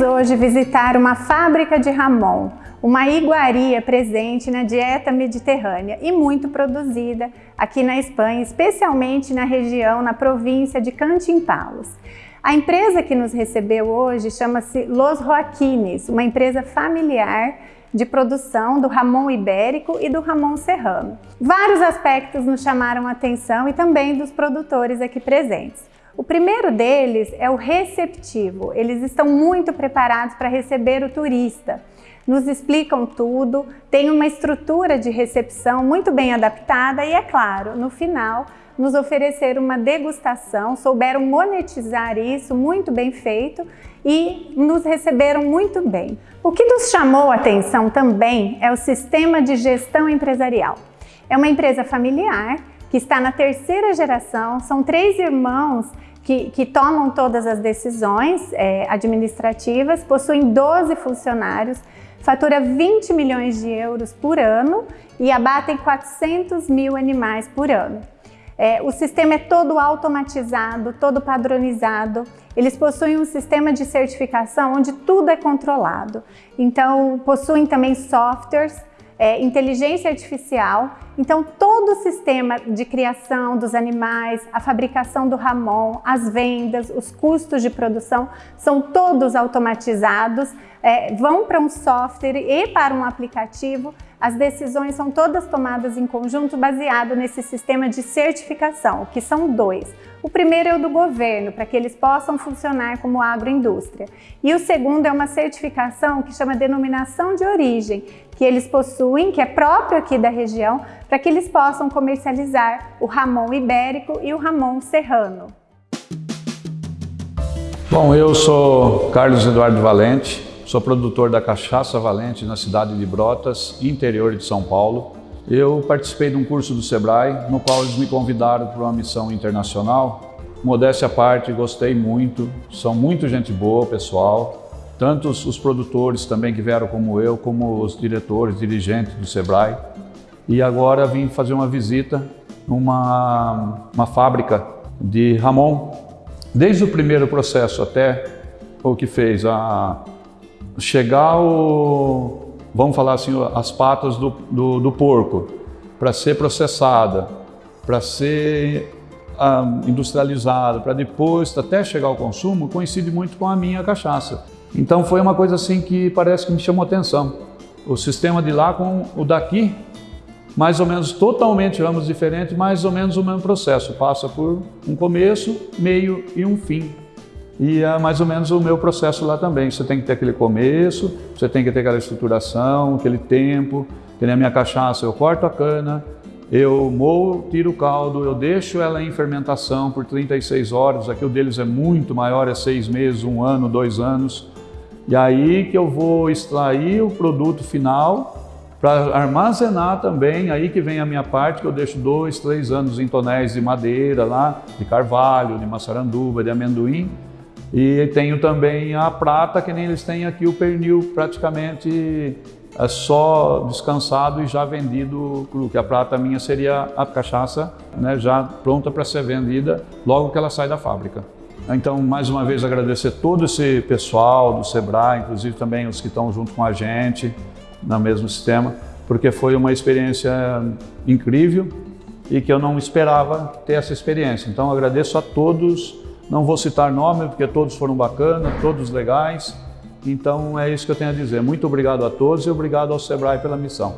hoje visitar uma fábrica de Ramon, uma iguaria presente na dieta mediterrânea e muito produzida aqui na Espanha, especialmente na região, na província de Cantimpalos. A empresa que nos recebeu hoje chama-se Los Joaquines, uma empresa familiar de produção do Ramon Ibérico e do Ramon Serrano. Vários aspectos nos chamaram a atenção e também dos produtores aqui presentes. O primeiro deles é o receptivo. Eles estão muito preparados para receber o turista. Nos explicam tudo, tem uma estrutura de recepção muito bem adaptada e, é claro, no final, nos ofereceram uma degustação, souberam monetizar isso, muito bem feito, e nos receberam muito bem. O que nos chamou a atenção também é o sistema de gestão empresarial. É uma empresa familiar que está na terceira geração, são três irmãos que, que tomam todas as decisões é, administrativas, possuem 12 funcionários, fatura 20 milhões de euros por ano e abatem 400 mil animais por ano. É, o sistema é todo automatizado, todo padronizado. Eles possuem um sistema de certificação onde tudo é controlado. Então, possuem também softwares, é, inteligência artificial. Então, todo o sistema de criação dos animais, a fabricação do ramon, as vendas, os custos de produção, são todos automatizados, é, vão para um software e para um aplicativo as decisões são todas tomadas em conjunto baseado nesse sistema de certificação, que são dois. O primeiro é o do governo, para que eles possam funcionar como agroindústria. E o segundo é uma certificação que chama denominação de origem, que eles possuem, que é próprio aqui da região, para que eles possam comercializar o Ramon Ibérico e o Ramon Serrano. Bom, eu sou Carlos Eduardo Valente, Sou produtor da Cachaça Valente na cidade de Brotas, interior de São Paulo. Eu participei de um curso do Sebrae, no qual eles me convidaram para uma missão internacional. Modéstia à parte, gostei muito, são muito gente boa, pessoal. Tanto os, produtores também que vieram como eu, como os diretores, dirigentes do Sebrae. E agora vim fazer uma visita numa uma fábrica de Ramon. Desde o primeiro processo até o que fez a chegar o, vamos falar assim, as patas do, do, do porco para ser processada, para ser ah, industrializada, para depois até chegar ao consumo, coincide muito com a minha cachaça. Então foi uma coisa assim que parece que me chamou atenção. O sistema de lá com o daqui, mais ou menos totalmente ambos diferentes, mais ou menos o mesmo processo. Passa por um começo, meio e um fim. E é mais ou menos o meu processo lá também. Você tem que ter aquele começo, você tem que ter aquela estruturação, aquele tempo. Que a minha cachaça, eu corto a cana, eu moo, tiro o caldo, eu deixo ela em fermentação por 36 horas. Aqui o deles é muito maior, é seis meses, um ano, dois anos. E aí que eu vou extrair o produto final para armazenar também, aí que vem a minha parte, que eu deixo dois, três anos em tonéis de madeira lá, de carvalho, de maçaranduba, de amendoim, e tenho também a prata, que nem eles têm aqui o pernil praticamente é só descansado e já vendido cru, que a prata minha seria a cachaça né, já pronta para ser vendida logo que ela sai da fábrica. Então, mais uma vez, agradecer todo esse pessoal do Sebrae, inclusive também os que estão junto com a gente no mesmo sistema, porque foi uma experiência incrível e que eu não esperava ter essa experiência. Então, agradeço a todos não vou citar nome, porque todos foram bacanas, todos legais. Então é isso que eu tenho a dizer. Muito obrigado a todos e obrigado ao Sebrae pela missão.